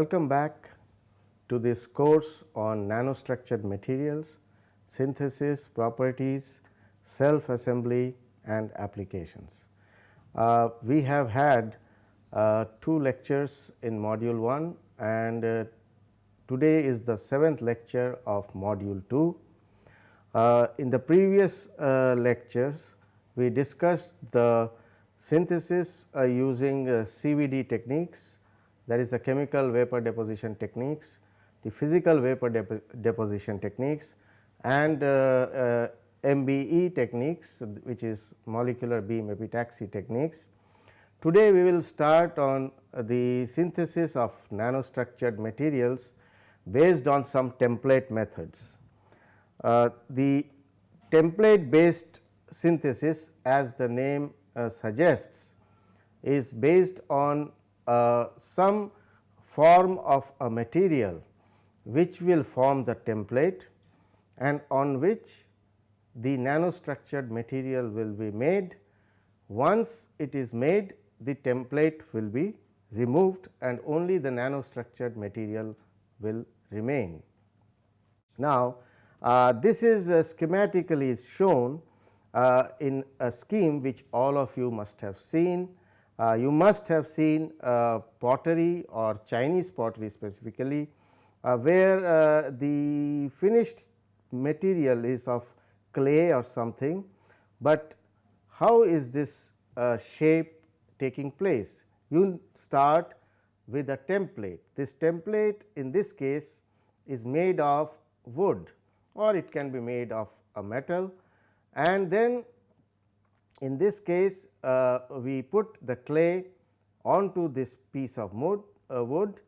Welcome back to this course on nanostructured materials, synthesis, properties, self assembly and applications. Uh, we have had uh, two lectures in module 1 and uh, today is the seventh lecture of module 2. Uh, in the previous uh, lectures we discussed the synthesis uh, using CVD techniques that is the chemical vapor deposition techniques, the physical vapor depo deposition techniques and MBE techniques which is molecular beam epitaxy techniques. Today we will start on the synthesis of nanostructured materials based on some template methods. Uh, the template based synthesis as the name uh, suggests is based on uh, some form of a material which will form the template and on which the nanostructured material will be made. Once it is made the template will be removed and only the nanostructured material will remain. Now, uh, this is uh, schematically shown uh, in a scheme which all of you must have seen. Uh, you must have seen uh, pottery or Chinese pottery specifically, uh, where the finished material is of clay or something, but how is this shape taking place? You start with a template. This template in this case is made of wood or it can be made of a metal and then in this case uh, we put the clay onto this piece of wood, uh, wood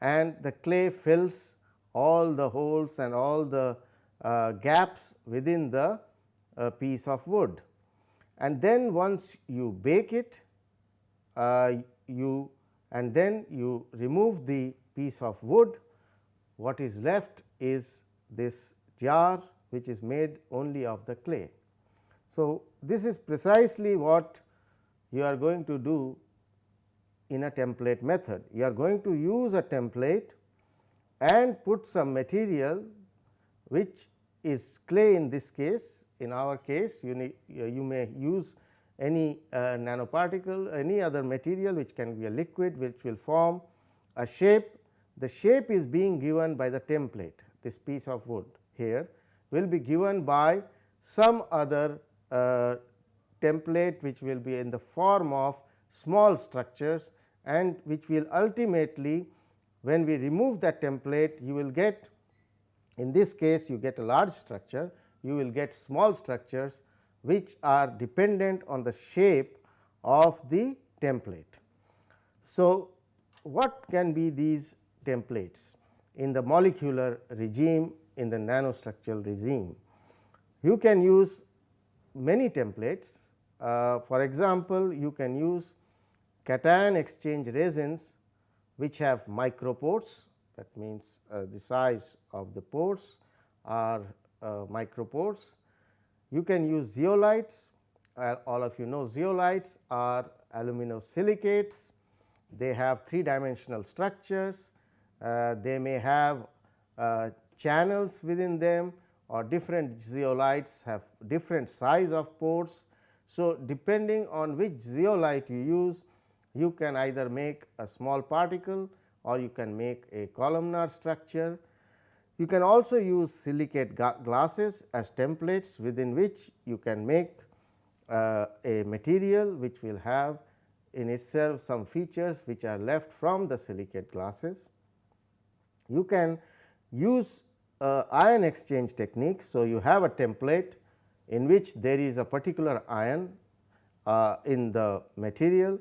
and the clay fills all the holes and all the uh, gaps within the uh, piece of wood. And then once you bake it, uh, you and then you remove the piece of wood, what is left is this jar which is made only of the clay. So, this is precisely what you are going to do in a template method. You are going to use a template and put some material which is clay in this case. In our case you, need, you may use any uh, nanoparticle, any other material which can be a liquid which will form a shape. The shape is being given by the template, this piece of wood here will be given by some other template which will be in the form of small structures and which will ultimately when we remove that template you will get in this case you get a large structure you will get small structures which are dependent on the shape of the template. So, what can be these templates in the molecular regime in the nanostructural regime. You can use many templates. Uh, for example, you can use cation exchange resins which have micropores that means uh, the size of the pores are uh, micropores. You can use zeolites, uh, all of you know zeolites are aluminosilicates, they have three dimensional structures, uh, they may have uh, channels within them or different zeolites have different size of pores. So, depending on which zeolite you use you can either make a small particle or you can make a columnar structure. You can also use silicate glasses as templates within which you can make uh, a material which will have in itself some features which are left from the silicate glasses. You can use uh, ion exchange technique. So, you have a template in which there is a particular ion uh, in the material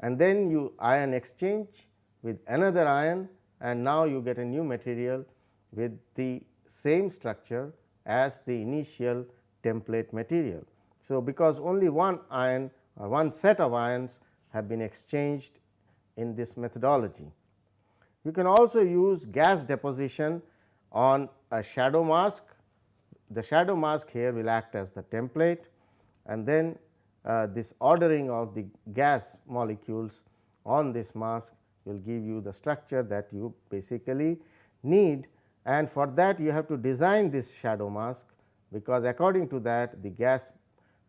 and then you ion exchange with another ion and now you get a new material with the same structure as the initial template material. So, because only one ion or one set of ions have been exchanged in this methodology. You can also use gas deposition on a shadow mask. The shadow mask here will act as the template and then uh, this ordering of the gas molecules on this mask will give you the structure that you basically need and for that you have to design this shadow mask because according to that the gas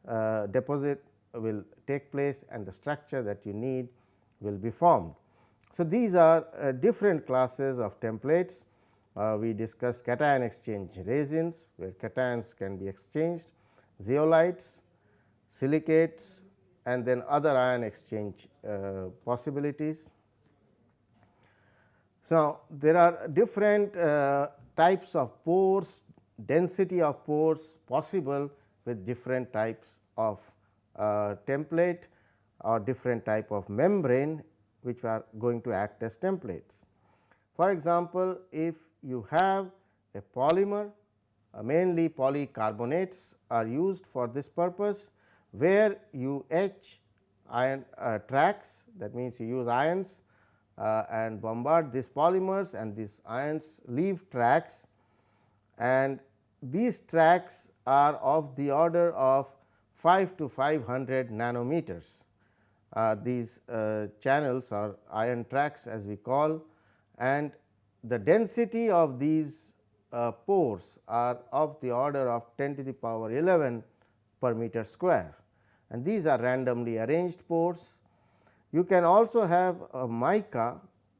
uh, deposit will take place and the structure that you need will be formed. So, these are uh, different classes of templates. Uh, we discussed cation exchange resins where cations can be exchanged, zeolites, silicates and then other ion exchange uh, possibilities. So, there are different uh, types of pores, density of pores possible with different types of uh, template or different type of membrane which are going to act as templates. For example, if you have a polymer uh, mainly polycarbonates are used for this purpose where you etch ion uh, tracks that means you use ions uh, and bombard these polymers and these ions leave tracks and these tracks are of the order of 5 to 500 nanometers. Uh, these uh, channels or ion tracks as we call and the density of these uh, pores are of the order of 10 to the power 11 per meter square. And these are randomly arranged pores. You can also have a mica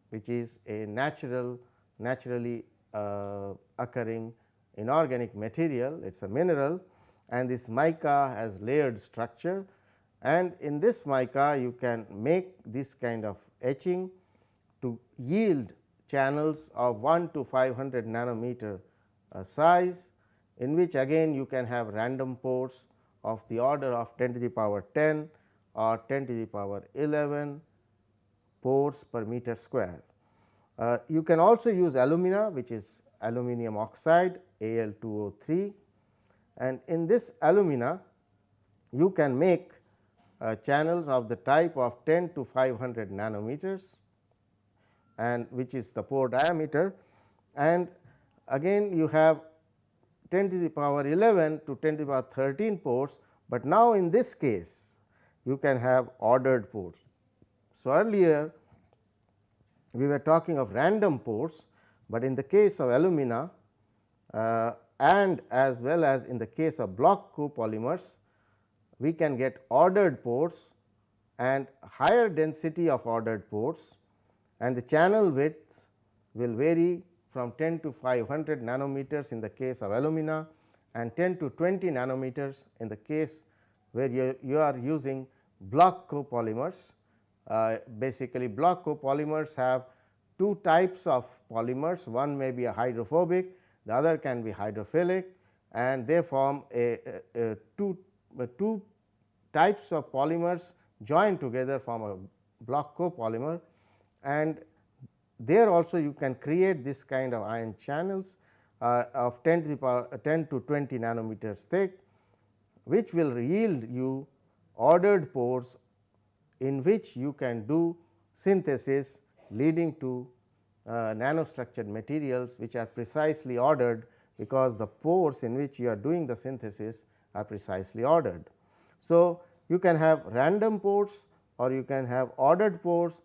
which is a natural naturally uh, occurring inorganic material. It is a mineral. And this mica has layered structure. And in this mica you can make this kind of etching to yield channels of 1 to 500 nanometer uh, size in which again you can have random pores of the order of 10 to the power 10 or 10 to the power 11 pores per meter square. Uh, you can also use alumina which is aluminum oxide Al2O3 and in this alumina you can make uh, channels of the type of 10 to 500 nanometers and which is the pore diameter and again you have 10 to the power 11 to 10 to the power 13 pores, but now in this case you can have ordered pores. So, earlier we were talking of random pores, but in the case of alumina uh, and as well as in the case of block copolymers, we can get ordered pores and higher density of ordered pores and the channel width will vary from 10 to 500 nanometers in the case of alumina and 10 to 20 nanometers in the case where you, you are using block copolymers. Uh, basically block copolymers have two types of polymers, one may be a hydrophobic, the other can be hydrophilic and they form a, a, a two, a two types of polymers joined together form a block copolymer and there also you can create this kind of ion channels uh, of 10 to the power uh, 10 to 20 nanometers thick which will yield you ordered pores in which you can do synthesis leading to uh, nanostructured materials which are precisely ordered because the pores in which you are doing the synthesis are precisely ordered. So, you can have random pores or you can have ordered pores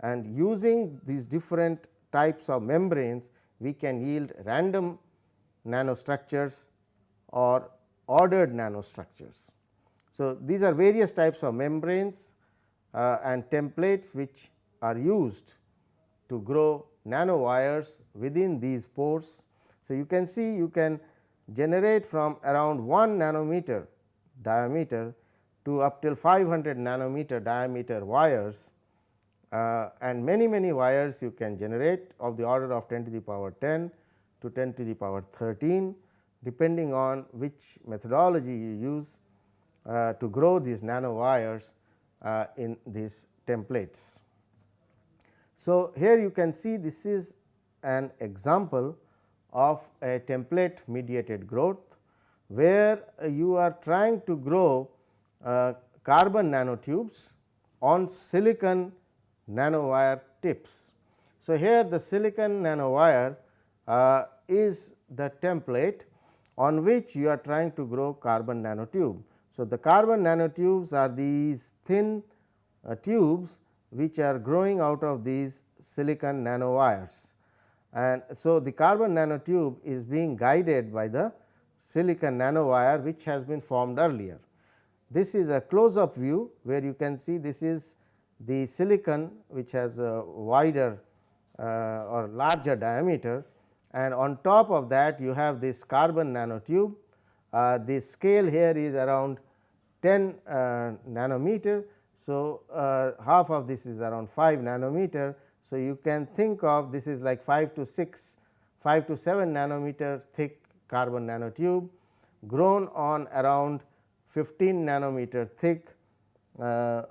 and using these different types of membranes we can yield random nanostructures or ordered nanostructures. So, these are various types of membranes uh, and templates which are used to grow nanowires within these pores. So, you can see you can generate from around 1 nanometer diameter to up till 500 nanometer diameter wires and many many wires you can generate of the order of 10 to the power 10 to 10 to the power 13 depending on which methodology you use uh, to grow these nano wires uh, in these templates. So, here you can see this is an example of a template mediated growth, where you are trying to grow uh, carbon nanotubes on silicon nanowire tips. So, here the silicon nanowire uh, is the template on which you are trying to grow carbon nanotube. So, the carbon nanotubes are these thin uh, tubes which are growing out of these silicon nanowires. And so, the carbon nanotube is being guided by the silicon nanowire which has been formed earlier. This is a close up view where you can see this is the silicon which has a wider uh, or larger diameter and on top of that you have this carbon nanotube. Uh, the scale here is around 10 uh, nanometer. So, uh, half of this is around 5 nanometer. So, you can think of this is like 5 to 6 5 to 7 nanometer thick carbon nanotube grown on around 15 nanometer thick uh,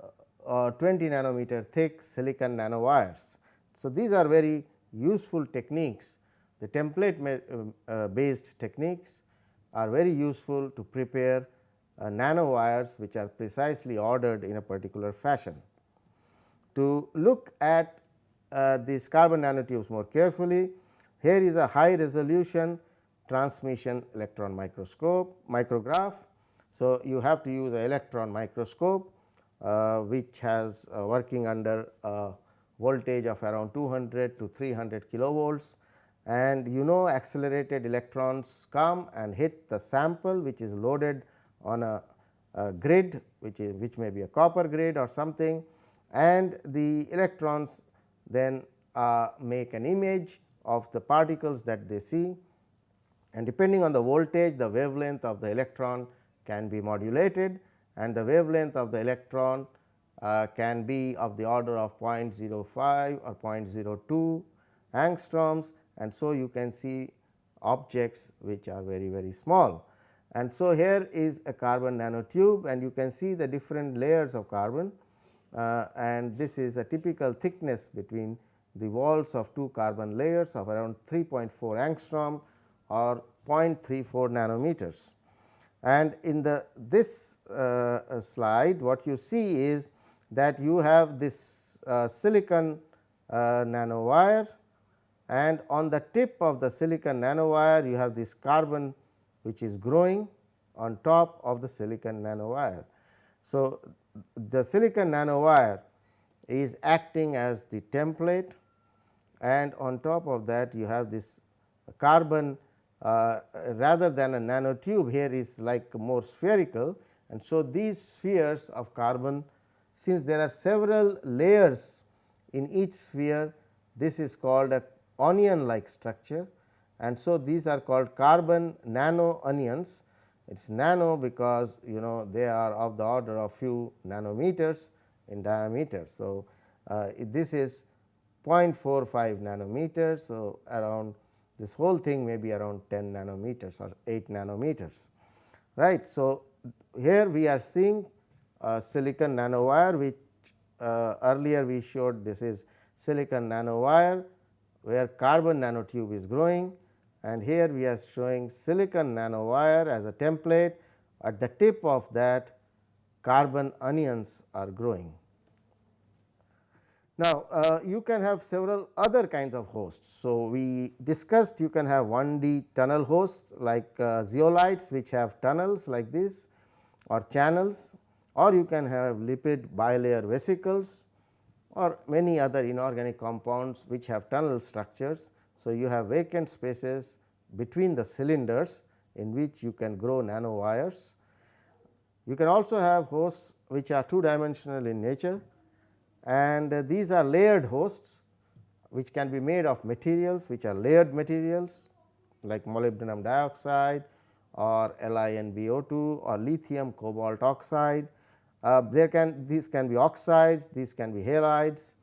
or 20 nanometer thick silicon nanowires. So, these are very useful techniques the template uh, uh, based techniques are very useful to prepare uh, nanowires which are precisely ordered in a particular fashion. To look at uh, these carbon nanotubes more carefully, here is a high resolution transmission electron microscope micrograph. So, you have to use an electron microscope uh, which has uh, working under a voltage of around 200 to 300 kilovolts. And you know accelerated electrons come and hit the sample which is loaded on a, a grid which is which may be a copper grid or something. And the electrons then uh, make an image of the particles that they see. And depending on the voltage the wavelength of the electron can be modulated and the wavelength of the electron uh, can be of the order of 0.05 or 0.02 angstroms and so you can see objects which are very very small. And so, here is a carbon nanotube and you can see the different layers of carbon uh, and this is a typical thickness between the walls of two carbon layers of around 3.4 angstrom or 0.34 nanometers. And in the this uh, slide what you see is that you have this uh, silicon uh, nanowire and on the tip of the silicon nanowire you have this carbon which is growing on top of the silicon nanowire. So, the silicon nanowire is acting as the template and on top of that you have this carbon uh, rather than a nanotube here is like more spherical and so these spheres of carbon since there are several layers in each sphere this is called a onion like structure and so these are called carbon nano onions. It is nano because you know they are of the order of few nanometers in diameter. So, uh, this is 0.45 nanometers. So, around this whole thing may be around 10 nanometers or 8 nanometers right. So, here we are seeing silicon nanowire which uh, earlier we showed this is silicon nanowire where carbon nanotube is growing and here we are showing silicon nanowire as a template at the tip of that carbon onions are growing. Now, uh, you can have several other kinds of hosts. So, we discussed you can have 1D tunnel hosts like uh, zeolites which have tunnels like this or channels or you can have lipid bilayer vesicles or many other inorganic compounds which have tunnel structures. So, you have vacant spaces between the cylinders in which you can grow nanowires. You can also have hosts which are two dimensional in nature and uh, these are layered hosts which can be made of materials which are layered materials like molybdenum dioxide or LiNBO2 or lithium cobalt oxide uh, there can these can be oxides, these can be halides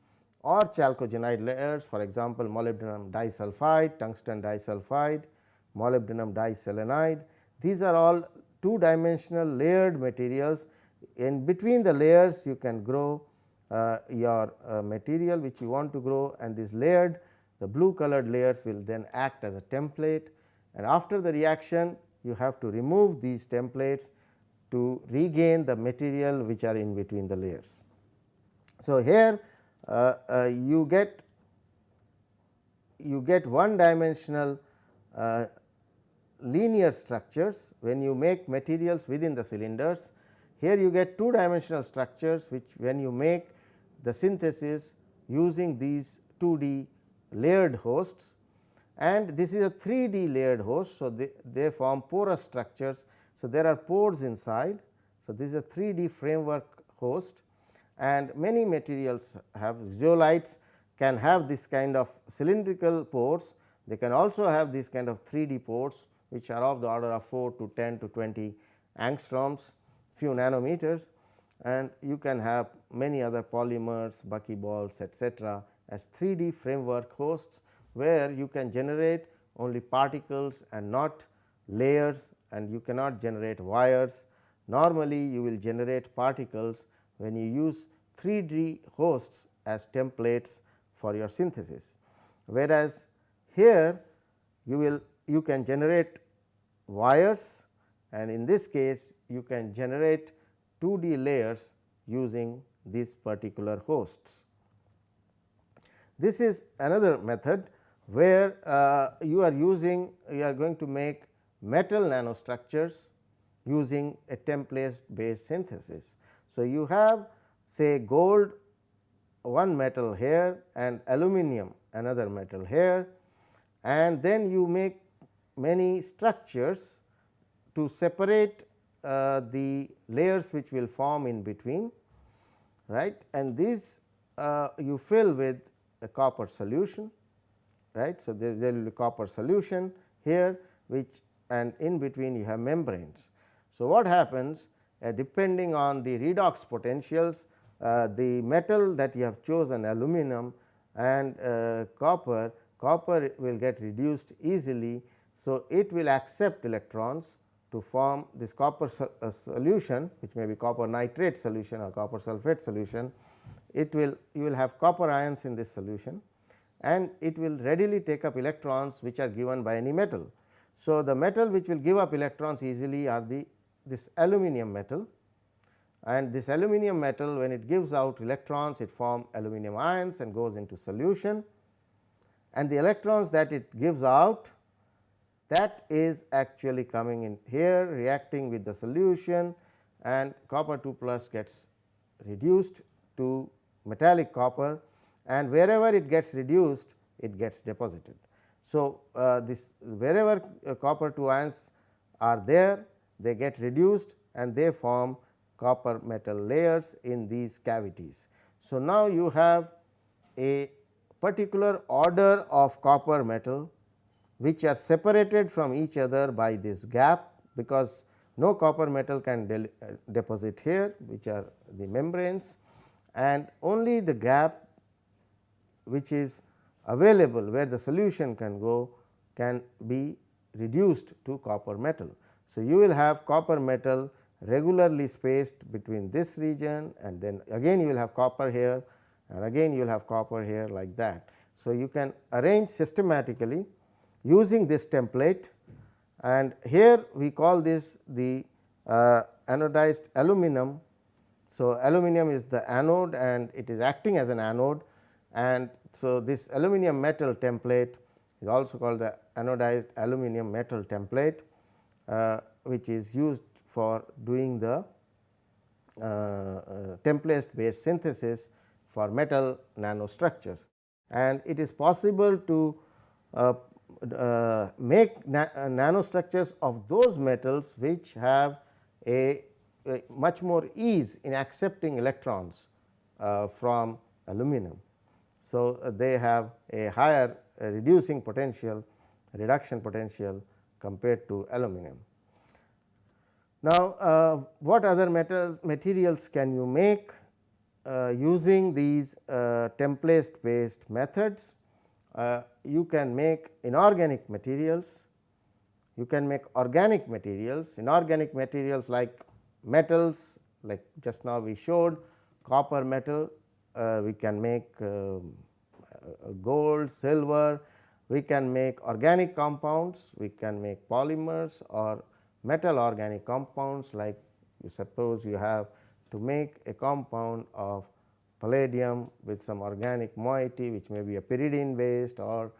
or chalcogenide layers for example, molybdenum disulfide, tungsten disulfide, molybdenum diselenide. These are all two dimensional layered materials in between the layers you can grow your uh, material which you want to grow and this layered the blue colored layers will then act as a template and after the reaction you have to remove these templates to regain the material which are in between the layers. So, here uh, uh, you get you get one dimensional uh, linear structures when you make materials within the cylinders. Here you get two dimensional structures which when you make the synthesis using these 2D layered hosts and this is a 3D layered host. So, they, they form porous structures. So, there are pores inside. So, this is a 3D framework host and many materials have zeolites can have this kind of cylindrical pores. They can also have this kind of 3D pores which are of the order of 4 to 10 to 20 angstroms few nanometers and you can have many other polymers, buckyballs etcetera as 3D framework hosts where you can generate only particles and not layers and you cannot generate wires. Normally, you will generate particles when you use 3D hosts as templates for your synthesis. Whereas, here you will you can generate wires and in this case you can generate 2D layers using these particular hosts. This is another method where uh, you are using you are going to make metal nanostructures using a template based synthesis. So, you have say gold one metal here and aluminum another metal here and then you make many structures to separate uh, the layers which will form in between right and these uh, you fill with a copper solution right. So, there, there will be copper solution here which and in between you have membranes. So, what happens uh, depending on the redox potentials uh, the metal that you have chosen aluminum and uh, copper, copper will get reduced easily. So, it will accept electrons to form this copper uh, solution which may be copper nitrate solution or copper sulphate solution. It will you will have copper ions in this solution and it will readily take up electrons which are given by any metal. So, the metal which will give up electrons easily are the this aluminum metal and this aluminum metal when it gives out electrons it form aluminum ions and goes into solution and the electrons that it gives out that is actually coming in here reacting with the solution and copper 2 plus gets reduced to metallic copper and wherever it gets reduced it gets deposited. So, uh, this wherever uh, copper 2 ions are there they get reduced and they form copper metal layers in these cavities. So, now you have a particular order of copper metal which are separated from each other by this gap because no copper metal can uh, deposit here which are the membranes and only the gap which is available where the solution can go can be reduced to copper metal. So, you will have copper metal regularly spaced between this region and then again you will have copper here and again you will have copper here like that. So, you can arrange systematically using this template and here we call this the uh, anodized aluminum. So, aluminum is the anode and it is acting as an anode and so this aluminum metal template is also called the anodized aluminum metal template uh, which is used for doing the uh, uh, template based synthesis for metal nanostructures. And it is possible to uh, make na uh, nanostructures of those metals which have a, a much more ease in accepting electrons uh, from aluminum. So, uh, they have a higher uh, reducing potential reduction potential compared to aluminum. Now, uh, what other metals materials can you make using these template based methods? Uh, you can make inorganic materials, you can make organic materials, inorganic materials like metals like just now we showed copper metal, uh, we can make um, uh, gold, silver, we can make organic compounds, we can make polymers or metal organic compounds like you suppose you have to make a compound of palladium with some organic moiety which may be a pyridine based or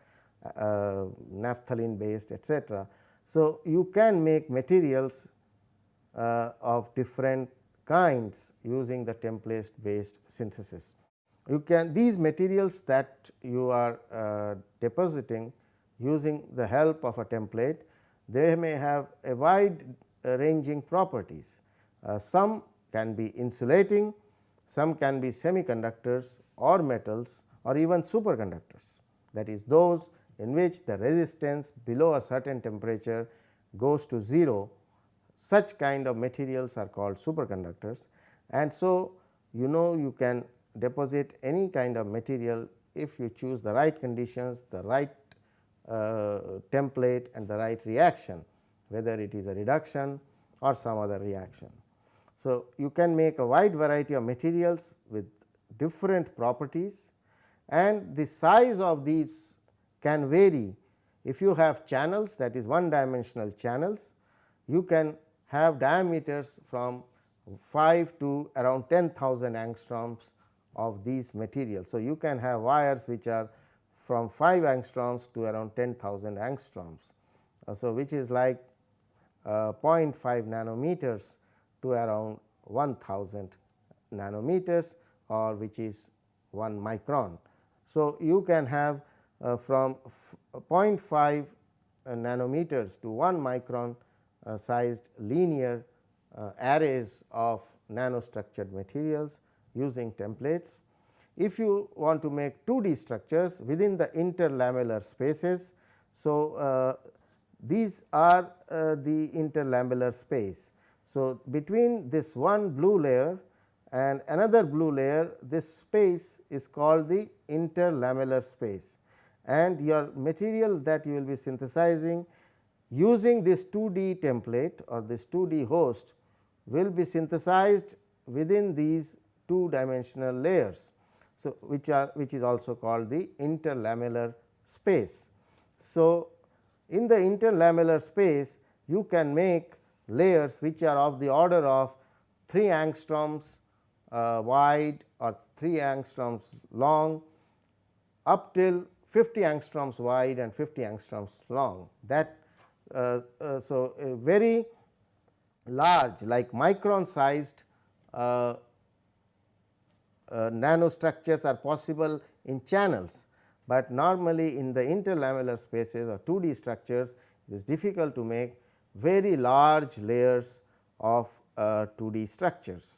uh, naphthalene based etc. So, you can make materials uh, of different kinds using the template based synthesis. you can these materials that you are uh, depositing using the help of a template, they may have a wide uh, ranging properties. Uh, some can be insulating, some can be semiconductors or metals or even superconductors. That is those in which the resistance below a certain temperature goes to 0 such kind of materials are called superconductors. And so you know you can deposit any kind of material if you choose the right conditions, the right uh, template and the right reaction whether it is a reduction or some other reaction. So, you can make a wide variety of materials with different properties and the size of these can vary. If you have channels that is one dimensional channels, you can have diameters from 5 to around 10,000 angstroms of these materials. So, you can have wires which are from 5 angstroms to around 10,000 angstroms. Uh, so, which is like uh, 0.5 nanometers to around 1000 nanometers or which is 1 micron. So, you can have uh, from 0.5 uh, nanometers to 1 micron uh, sized linear uh, arrays of nanostructured materials using templates. If you want to make 2D structures within the interlamellar spaces. So, uh, these are uh, the interlamellar space. So, between this one blue layer and another blue layer this space is called the interlamellar space and your material that you will be synthesizing using this 2D template or this 2D host will be synthesized within these two dimensional layers. So, which are which is also called the interlamellar space. So, in the interlamellar space you can make layers which are of the order of 3 angstroms uh, wide or 3 angstroms long up till 50 angstroms wide and 50 angstroms long. That uh, uh, so very large like micron sized uh, uh, nanostructures are possible in channels, but normally in the interlamellar spaces or 2D structures it is difficult to make very large layers of uh, 2D structures.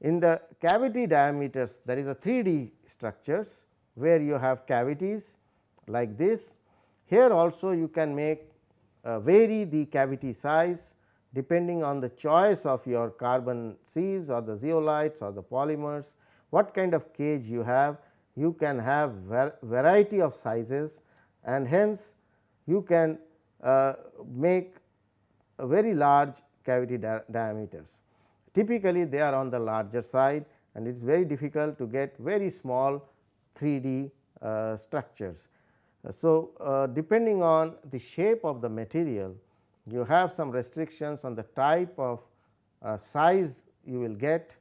In the cavity diameters there is a 3D structures where you have cavities like this. Here also you can make uh, vary the cavity size depending on the choice of your carbon sieves or the zeolites or the polymers what kind of cage you have you can have variety of sizes and hence you can uh, make very large cavity di diameters. Typically, they are on the larger side and it is very difficult to get very small 3D uh, structures. Uh, so, uh, depending on the shape of the material you have some restrictions on the type of uh, size you will get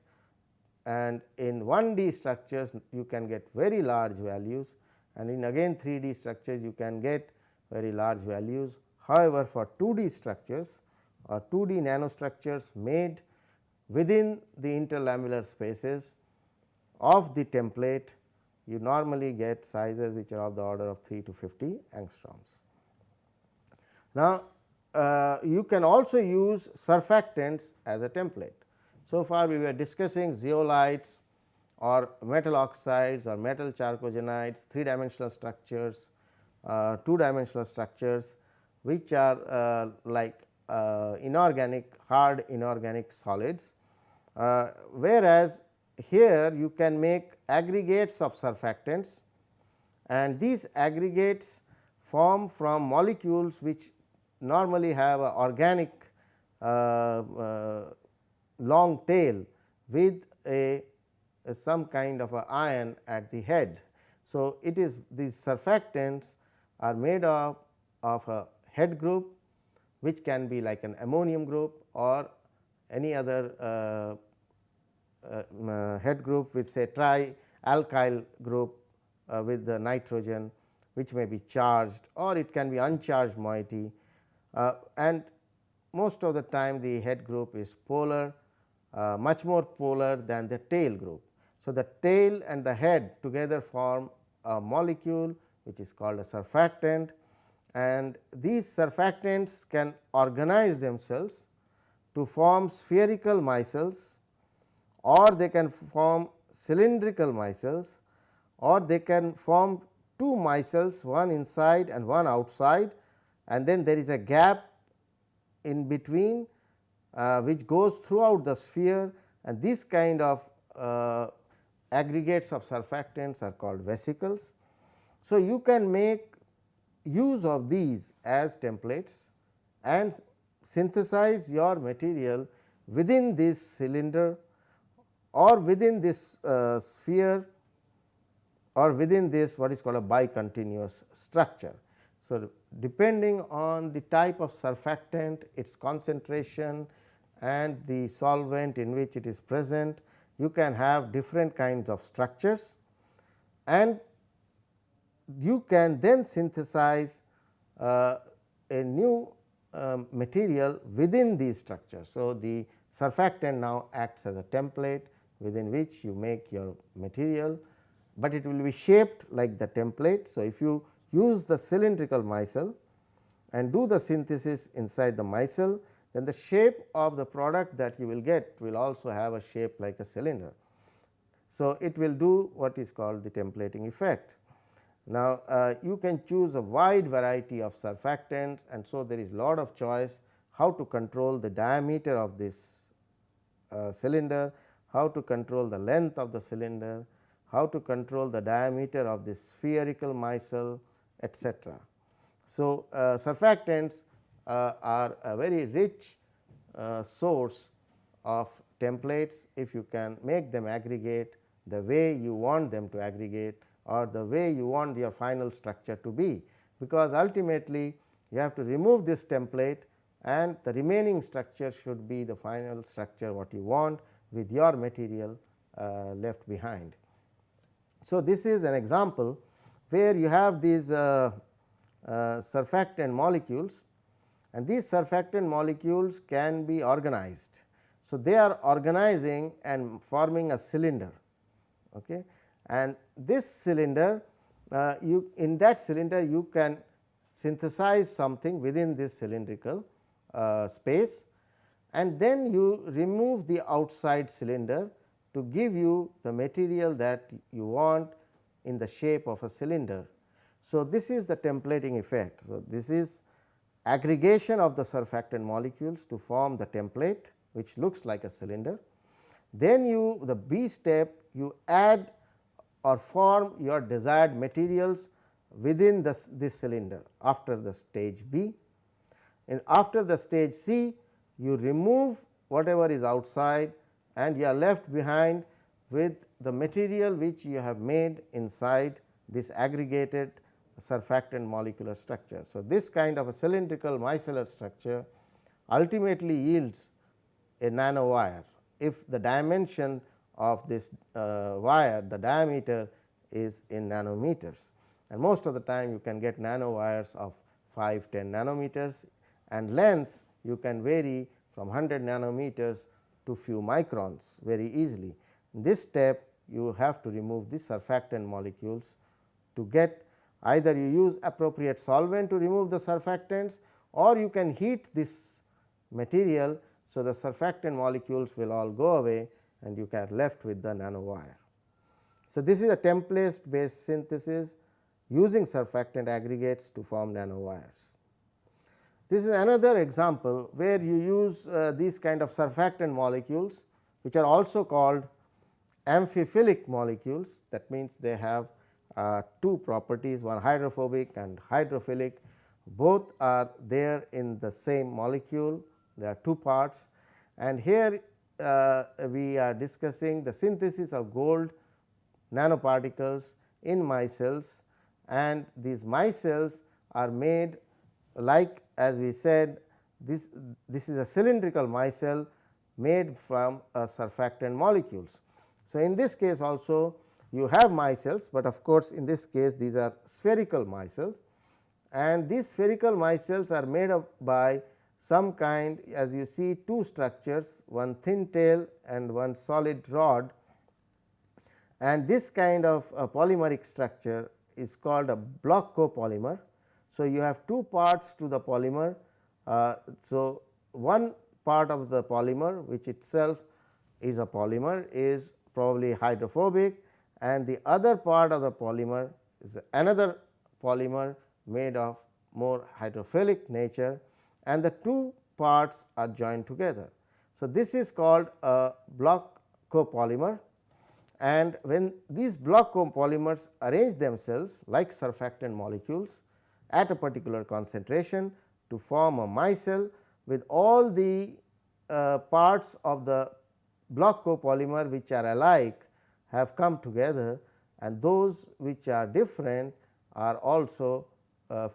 and in 1D structures you can get very large values and in again 3D structures you can get very large values. However, for 2D structures or 2D nanostructures made within the interlamellar spaces of the template you normally get sizes which are of the order of 3 to 50 angstroms. Now, uh, you can also use surfactants as a template. So far we were discussing zeolites or metal oxides or metal chalcogenides, 3 dimensional structures, uh, 2 dimensional structures which are uh, like uh, inorganic hard inorganic solids. Uh, whereas, here you can make aggregates of surfactants and these aggregates form from molecules which normally have a organic uh, uh, long tail with a, a, some kind of a ion at the head. So, it is these surfactants are made of, of a head group which can be like an ammonium group or any other uh, uh, head group with say tri alkyl group uh, with the nitrogen which may be charged or it can be uncharged moiety and most of the time the head group is polar uh, much more polar than the tail group. So, the tail and the head together form a molecule which is called a surfactant and these surfactants can organize themselves to form spherical micelles or they can form cylindrical micelles or they can form two micelles one inside and one outside and then there is a gap in between uh, which goes throughout the sphere and this kind of uh, aggregates of surfactants are called vesicles. So, you can make use of these as templates and synthesize your material within this cylinder or within this uh, sphere or within this what is called a bicontinuous structure. So, depending on the type of surfactant, its concentration and the solvent in which it is present, you can have different kinds of structures and you can then synthesize uh, a new uh, material within these structures. So, the surfactant now acts as a template within which you make your material, but it will be shaped like the template. So, if you use the cylindrical micelle and do the synthesis inside the micelle, then the shape of the product that you will get will also have a shape like a cylinder. So, it will do what is called the templating effect. Now, uh, you can choose a wide variety of surfactants and so there is lot of choice how to control the diameter of this uh, cylinder, how to control the length of the cylinder, how to control the diameter of this spherical micelle etc. So, uh, surfactants uh, are a very rich uh, source of templates if you can make them aggregate the way you want them to aggregate or the way you want your final structure to be, because ultimately you have to remove this template and the remaining structure should be the final structure what you want with your material uh, left behind. So, this is an example where you have these uh, uh, surfactant molecules and these surfactant molecules can be organized. So, they are organizing and forming a cylinder. Okay and this cylinder uh, you in that cylinder you can synthesize something within this cylindrical uh, space and then you remove the outside cylinder to give you the material that you want in the shape of a cylinder. So, this is the templating effect. So, this is aggregation of the surfactant molecules to form the template which looks like a cylinder. Then you the B step you add or form your desired materials within this, this cylinder after the stage B. And after the stage C you remove whatever is outside and you are left behind with the material which you have made inside this aggregated surfactant molecular structure. So, this kind of a cylindrical micellar structure ultimately yields a nanowire if the dimension of this uh, wire the diameter is in nanometers and most of the time you can get nanowires of 5 10 nanometers and lengths you can vary from 100 nanometers to few microns very easily. In this step you have to remove the surfactant molecules to get either you use appropriate solvent to remove the surfactants or you can heat this material. So, the surfactant molecules will all go away and you are left with the nanowire. So, this is a template based synthesis using surfactant aggregates to form nanowires. This is another example where you use uh, these kind of surfactant molecules which are also called amphiphilic molecules that means they have uh, two properties one hydrophobic and hydrophilic both are there in the same molecule there are two parts and here uh, we are discussing the synthesis of gold nanoparticles in micelles and these micelles are made like as we said this this is a cylindrical micelle made from surfactant molecules. So, in this case also you have micelles, but of course, in this case these are spherical micelles and these spherical micelles are made up by some kind as you see two structures one thin tail and one solid rod and this kind of polymeric structure is called a block copolymer. So, you have two parts to the polymer. Uh, so, one part of the polymer which itself is a polymer is probably hydrophobic and the other part of the polymer is another polymer made of more hydrophilic nature and the two parts are joined together. So, this is called a block copolymer and when these block copolymers arrange themselves like surfactant molecules at a particular concentration to form a micelle with all the uh, parts of the block copolymer which are alike have come together and those which are different are also uh,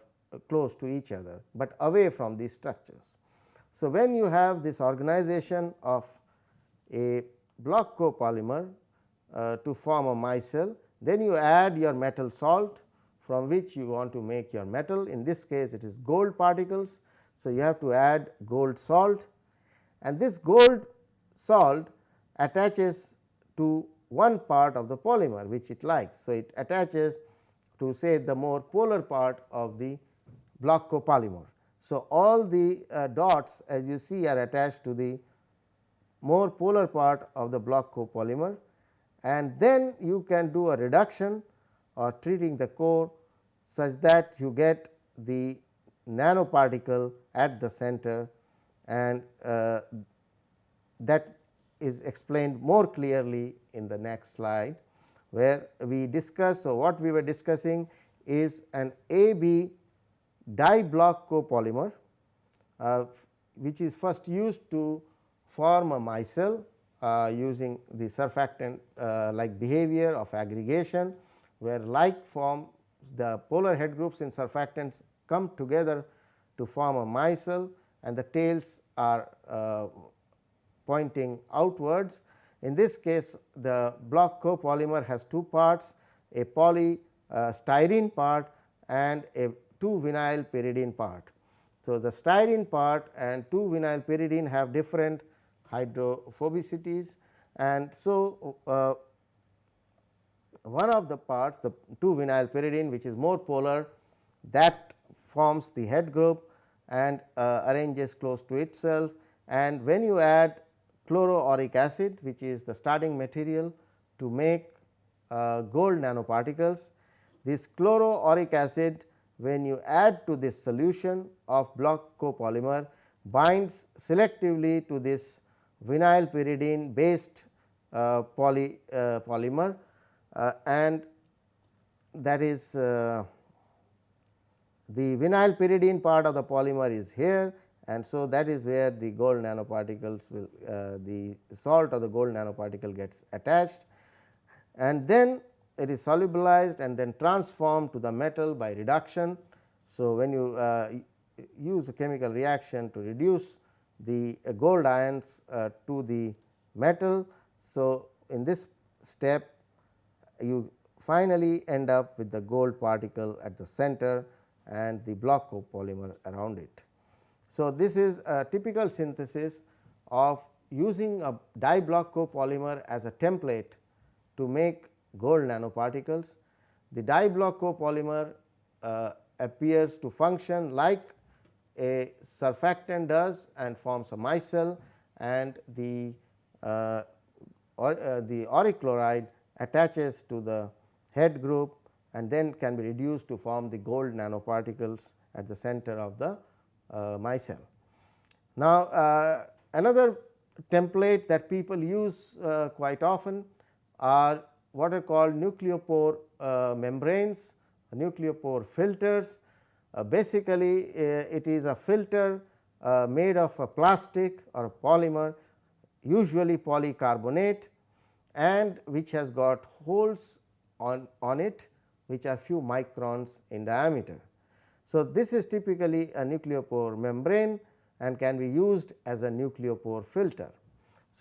close to each other, but away from these structures. So, when you have this organization of a block copolymer uh, to form a micelle, then you add your metal salt from which you want to make your metal in this case it is gold particles. So, you have to add gold salt and this gold salt attaches to one part of the polymer which it likes. So, it attaches to say the more polar part of the block copolymer. So, all the uh, dots as you see are attached to the more polar part of the block copolymer and then you can do a reduction or treating the core such that you get the nanoparticle at the center and uh, that is explained more clearly in the next slide where we discuss. So, what we were discussing is an AB diblock copolymer uh, which is first used to form a micelle uh, using the surfactant uh, like behavior of aggregation where like form the polar head groups in surfactants come together to form a micelle and the tails are uh, pointing outwards. In this case the block copolymer has two parts a polystyrene part and a 2 vinyl pyridine part. So, the styrene part and 2 vinyl pyridine have different hydrophobicities and so uh, one of the parts the 2 vinyl pyridine which is more polar that forms the head group and uh, arranges close to itself and when you add chloroauric acid which is the starting material to make uh, gold nanoparticles. This chloroauric acid when you add to this solution of block copolymer binds selectively to this vinyl pyridine based uh, poly uh, polymer uh, and that is uh, the vinyl pyridine part of the polymer is here and so that is where the gold nanoparticles will uh, the salt of the gold nanoparticle gets attached. And then it is solubilized and then transformed to the metal by reduction. So, when you uh, use a chemical reaction to reduce the gold ions uh, to the metal. So, in this step you finally end up with the gold particle at the center and the block copolymer around it. So, this is a typical synthesis of using a diblock copolymer as a template to make gold nanoparticles. The diblock copolymer uh, appears to function like a surfactant does and forms a micelle and the uh, or, uh, the auric chloride attaches to the head group and then can be reduced to form the gold nanoparticles at the center of the uh, micelle. Now, uh, another template that people use uh, quite often are what are called nucleopore uh, membranes, nucleopore filters uh, basically uh, it is a filter uh, made of a plastic or a polymer usually polycarbonate and which has got holes on, on it which are few microns in diameter. So, this is typically a nucleopore membrane and can be used as a nucleopore filter.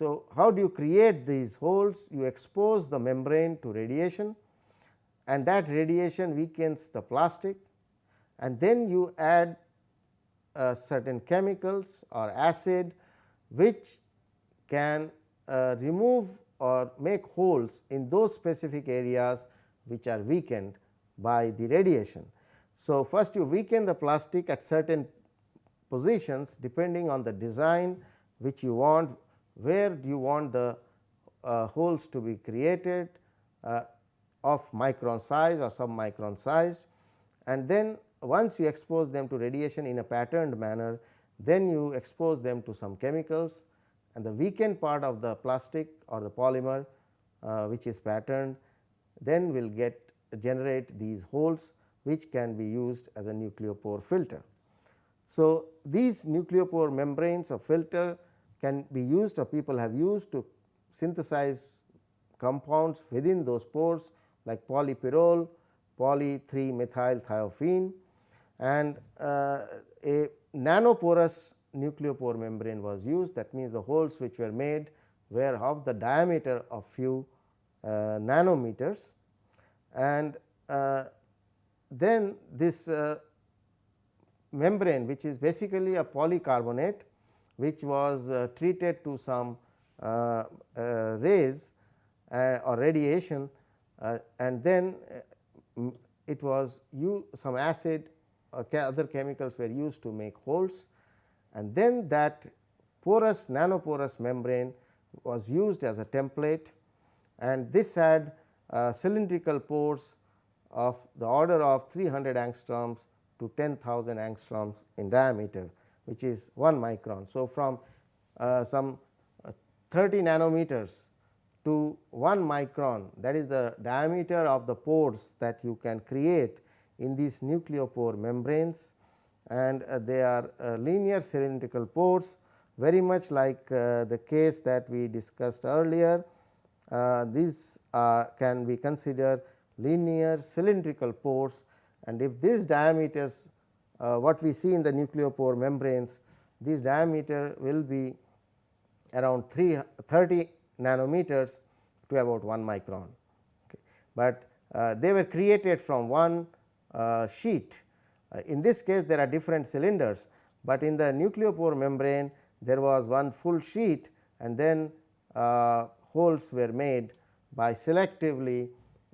So, how do you create these holes? You expose the membrane to radiation and that radiation weakens the plastic and then you add uh, certain chemicals or acid which can uh, remove or make holes in those specific areas which are weakened by the radiation. So, first you weaken the plastic at certain positions depending on the design which you want, where do you want the uh, holes to be created uh, of micron size or sub micron size and then once you expose them to radiation in a patterned manner then you expose them to some chemicals and the weakened part of the plastic or the polymer uh, which is patterned then will get generate these holes which can be used as a nucleopore filter. So, these nucleopore membranes of filter can be used or people have used to synthesize compounds within those pores like polypyrrole, poly 3 methyl thiophene and uh, a nanoporous nucleopore membrane was used. That means the holes which were made were of the diameter of few uh, nanometers. And uh, then this uh, membrane which is basically a polycarbonate which was uh, treated to some uh, uh, rays or radiation and then it was you some acid or other chemicals were used to make holes and then that porous nanoporous membrane was used as a template and this had uh, cylindrical pores of the order of 300 angstroms to 10,000 angstroms in diameter which is 1 micron. So, from uh, some uh, 30 nanometers to 1 micron that is the diameter of the pores that you can create in these nucleopore membranes and uh, they are uh, linear cylindrical pores very much like uh, the case that we discussed earlier. Uh, these can be considered linear cylindrical pores and if these diameters what we see in the nucleopore membranes these diameter will be around 3 30 nanometers to about 1 micron. Okay. But uh, they were created from one uh, sheet. Uh, in this case there are different cylinders, but in the nucleopore membrane there was one full sheet and then uh, holes were made by selectively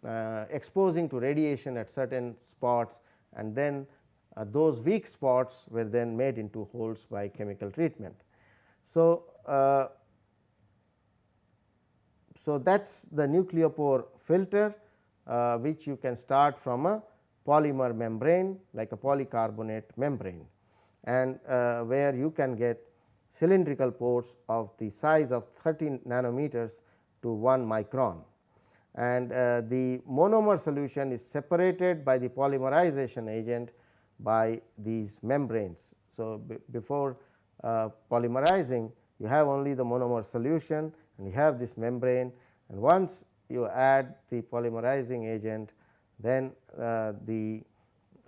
uh, exposing to radiation at certain spots and then uh, those weak spots were then made into holes by chemical treatment. So, uh, so that is the nucleopore filter uh, which you can start from a polymer membrane like a polycarbonate membrane and uh, where you can get cylindrical pores of the size of 13 nanometers to 1 micron and uh, the monomer solution is separated by the polymerization agent by these membranes. So, before uh, polymerizing you have only the monomer solution and you have this membrane. And once you add the polymerizing agent then uh, the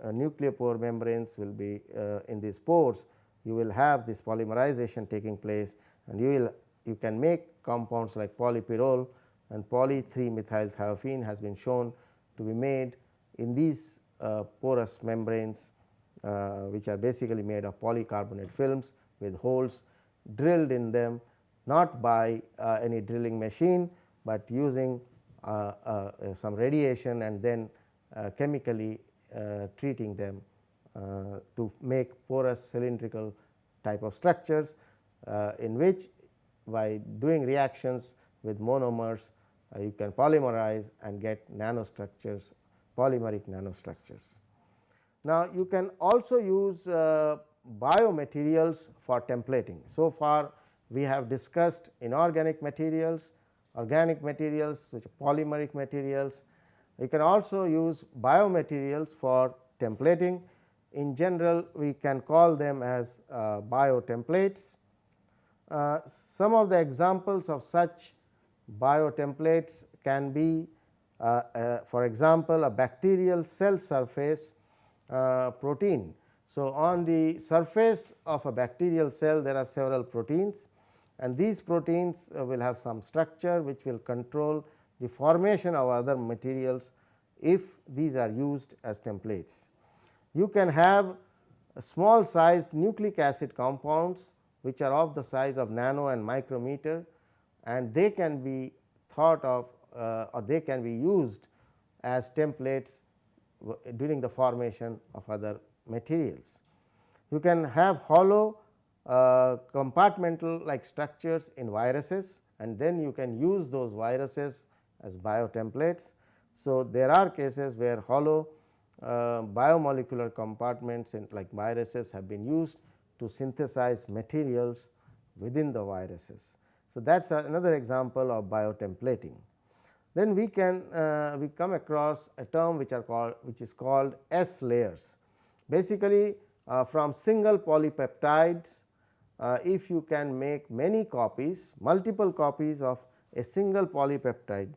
uh, nucleopore membranes will be uh, in these pores. You will have this polymerization taking place and you will you can make compounds like polypyrrole and poly 3 methyl thiophene has been shown to be made in these uh, porous membranes which are basically made of polycarbonate films with holes drilled in them not by uh, any drilling machine, but using uh, uh, some radiation and then uh, chemically treating them to make porous cylindrical type of structures in which by doing reactions with monomers uh, you can polymerize and get nanostructures polymeric nanostructures. Now, you can also use uh, biomaterials for templating. So far we have discussed inorganic materials, organic materials which are polymeric materials. You can also use biomaterials for templating. In general we can call them as uh, biotemplates. Uh, some of the examples of such biotemplates can be uh, uh, for example, a bacterial cell surface protein. So, on the surface of a bacterial cell there are several proteins and these proteins uh, will have some structure which will control the formation of other materials if these are used as templates. You can have small sized nucleic acid compounds which are of the size of nano and micrometer and they can be thought of uh, or they can be used as templates during the formation of other materials. You can have hollow uh, compartmental like structures in viruses and then you can use those viruses as biotemplates. So, there are cases where hollow uh, biomolecular compartments in like viruses have been used to synthesize materials within the viruses. So, that is another example of biotemplating. Then we can uh, we come across a term which are called which is called S layers. Basically uh, from single polypeptides uh, if you can make many copies multiple copies of a single polypeptide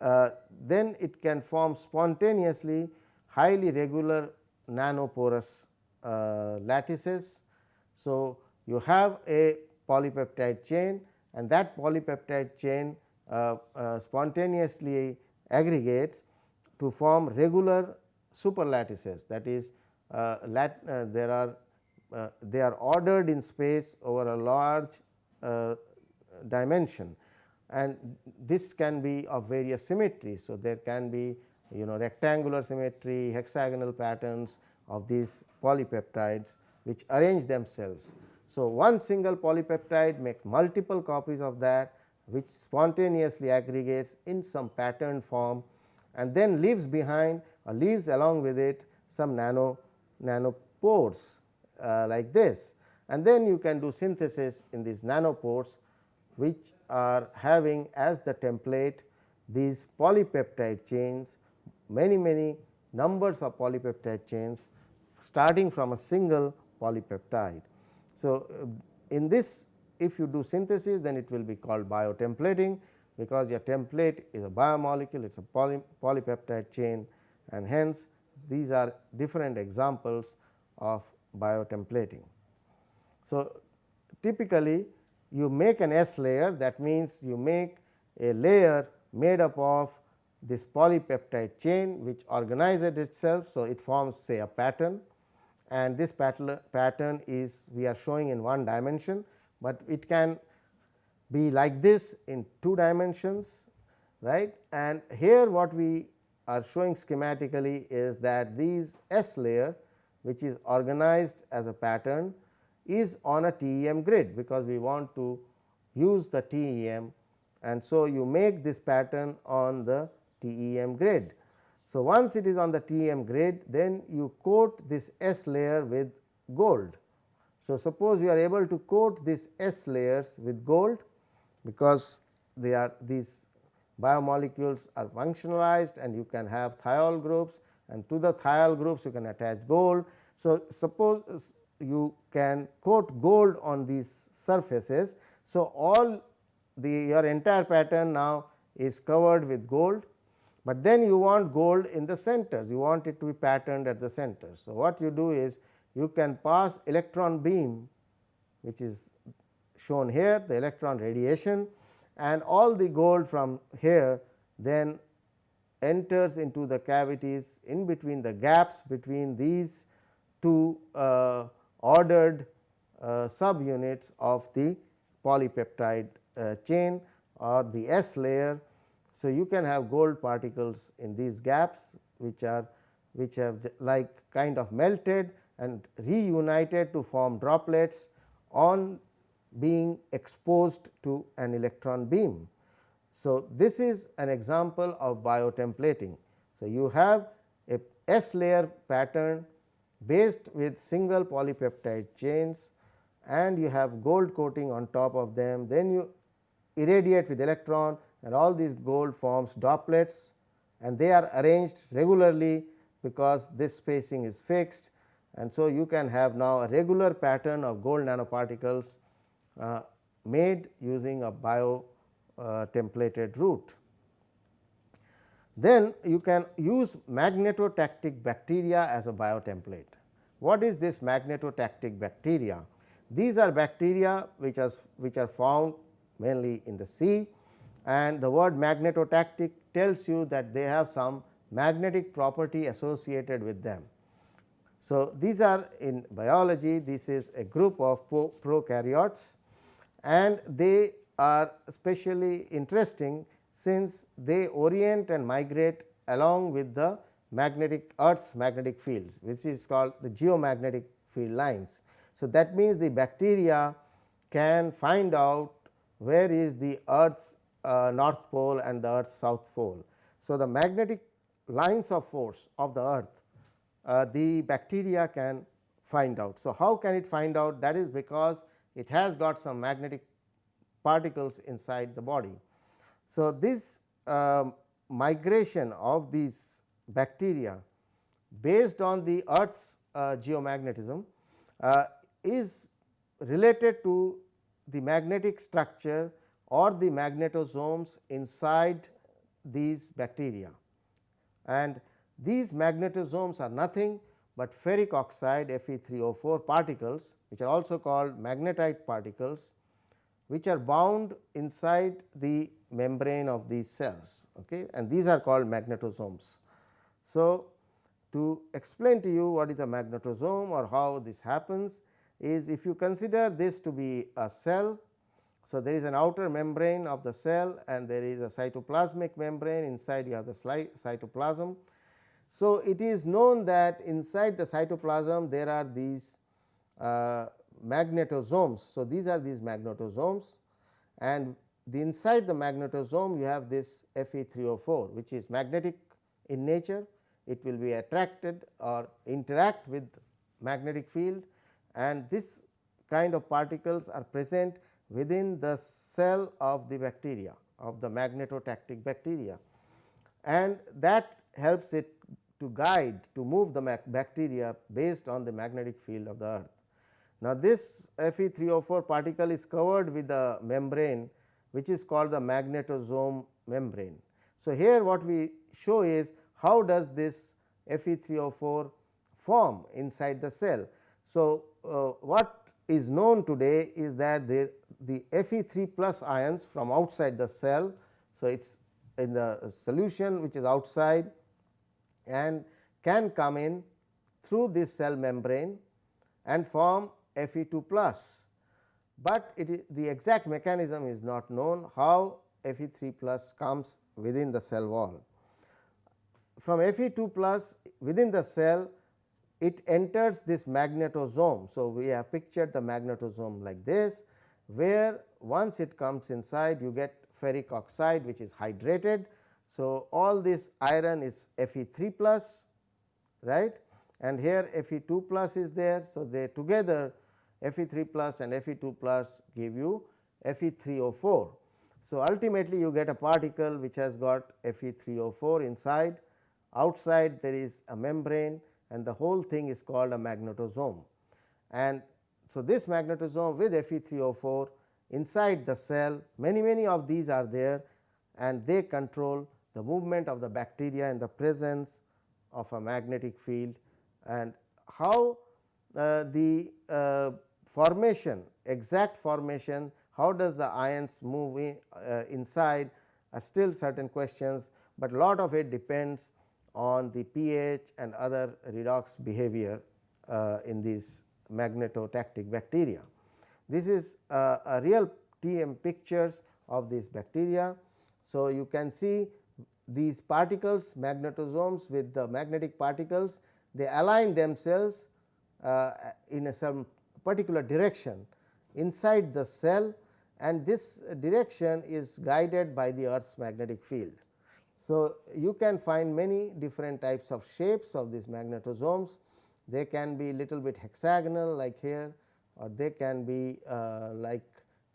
uh, then it can form spontaneously highly regular nanoporous uh, lattices. So, you have a polypeptide chain and that polypeptide chain spontaneously aggregates to form regular superlattices that is uh, lat, uh, there are uh, they are ordered in space over a large uh, dimension and this can be of various symmetries. So, there can be you know rectangular symmetry, hexagonal patterns of these polypeptides which arrange themselves. So, one single polypeptide make multiple copies of that which spontaneously aggregates in some pattern form and then leaves behind or leaves along with it some nano nanopores uh, like this and then you can do synthesis in these nanopores which are having as the template these polypeptide chains many many numbers of polypeptide chains starting from a single polypeptide. So, uh, in this if you do synthesis then it will be called biotemplating because your template is a biomolecule it is a poly, polypeptide chain and hence these are different examples of biotemplating. So, typically you make an S layer that means you make a layer made up of this polypeptide chain which organizes itself. So, it forms say a pattern and this pattern, pattern is we are showing in one dimension, but it can be like this in two dimensions right and here what we are showing schematically is that these S layer which is organized as a pattern is on a TEM grid because we want to use the TEM and so you make this pattern on the TEM grid. So, once it is on the TEM grid then you coat this S layer with gold. So, suppose you are able to coat this S layers with gold because they are these biomolecules are functionalized and you can have thiol groups and to the thiol groups you can attach gold. So, suppose you can coat gold on these surfaces. So, all the your entire pattern now is covered with gold, but then you want gold in the centers you want it to be patterned at the center. So, what you do is you can pass electron beam which is shown here the electron radiation and all the gold from here then enters into the cavities in between the gaps between these two uh, ordered uh, subunits of the polypeptide uh, chain or the S layer. So, you can have gold particles in these gaps which are which have like kind of melted and reunited to form droplets on being exposed to an electron beam. So, this is an example of biotemplating. So, you have a S layer pattern based with single polypeptide chains and you have gold coating on top of them. Then you irradiate with electron and all these gold forms droplets and they are arranged regularly because this spacing is fixed and so you can have now a regular pattern of gold nanoparticles uh, made using a bio uh, templated route. Then you can use magnetotactic bacteria as a biotemplate. What is this magnetotactic bacteria? These are bacteria which are which are found mainly in the sea and the word magnetotactic tells you that they have some magnetic property associated with them. So, these are in biology this is a group of prokaryotes and they are especially interesting since they orient and migrate along with the magnetic earth's magnetic fields which is called the geomagnetic field lines. So, that means the bacteria can find out where is the earth's uh, north pole and the earth's south pole. So, the magnetic lines of force of the earth uh, the bacteria can find out. So, how can it find out that is because it has got some magnetic particles inside the body. So, this uh, migration of these bacteria based on the earth's uh, geomagnetism uh, is related to the magnetic structure or the magnetosomes inside these bacteria. And these magnetosomes are nothing but ferric oxide Fe3O4 particles which are also called magnetite particles which are bound inside the membrane of these cells okay, and these are called magnetosomes. So, to explain to you what is a magnetosome or how this happens is if you consider this to be a cell. So, there is an outer membrane of the cell and there is a cytoplasmic membrane inside you have the cytoplasm. So, it is known that inside the cytoplasm there are these uh, magnetosomes. So, these are these magnetosomes and the inside the magnetosome you have this Fe3O4 which is magnetic in nature it will be attracted or interact with magnetic field and this kind of particles are present within the cell of the bacteria of the magnetotactic bacteria and that helps it to guide to move the bacteria based on the magnetic field of the earth. Now, this Fe3O4 particle is covered with a membrane which is called the magnetosome membrane. So, here what we show is how does this Fe3O4 form inside the cell. So, uh, what is known today is that the, the Fe3 plus ions from outside the cell. So, it is in the solution which is outside and can come in through this cell membrane and form Fe2 plus, but it is the exact mechanism is not known how Fe3 plus comes within the cell wall. From Fe2 plus within the cell it enters this magnetosome. So, we have pictured the magnetosome like this where once it comes inside you get ferric oxide which is hydrated. So, all this iron is Fe3 plus right and here Fe2 plus is there. So, they together Fe3 plus and Fe2 plus give you Fe3O4. So, ultimately you get a particle which has got Fe3O4 inside, outside there is a membrane and the whole thing is called a magnetosome. And so, this magnetosome with Fe3O4 inside the cell many many of these are there and they control the movement of the bacteria in the presence of a magnetic field and how uh, the uh, formation exact formation how does the ions move in, uh, inside are still certain questions, but lot of it depends on the pH and other redox behavior uh, in these magnetotactic bacteria. This is uh, a real TM pictures of these bacteria. So, you can see these particles magnetosomes with the magnetic particles they align themselves uh, in a some particular direction inside the cell and this direction is guided by the earth's magnetic field. So, you can find many different types of shapes of these magnetosomes. They can be little bit hexagonal like here or they can be uh, like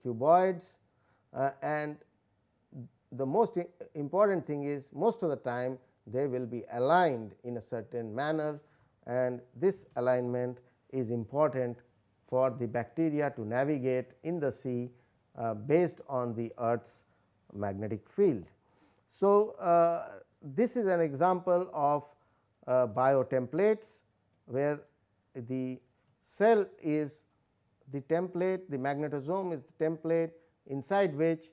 cuboids uh, and the most important thing is most of the time they will be aligned in a certain manner and this alignment is important for the bacteria to navigate in the sea uh, based on the earth's magnetic field. So, uh, this is an example of uh, biotemplates where the cell is the template the magnetosome is the template inside which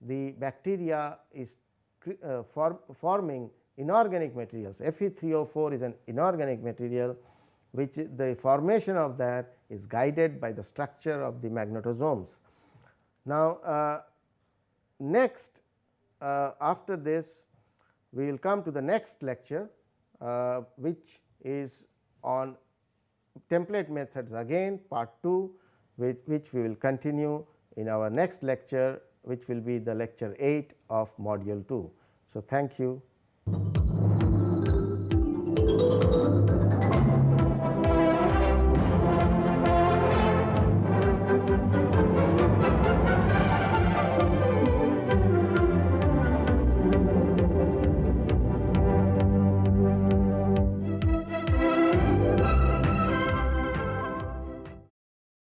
the bacteria is uh, form, forming inorganic materials. Fe3O4 is an inorganic material which the formation of that is guided by the structure of the magnetosomes. Now, uh, next uh, after this we will come to the next lecture uh, which is on template methods again part 2 with which we will continue in our next lecture which will be the lecture 8 of module 2. So, thank you.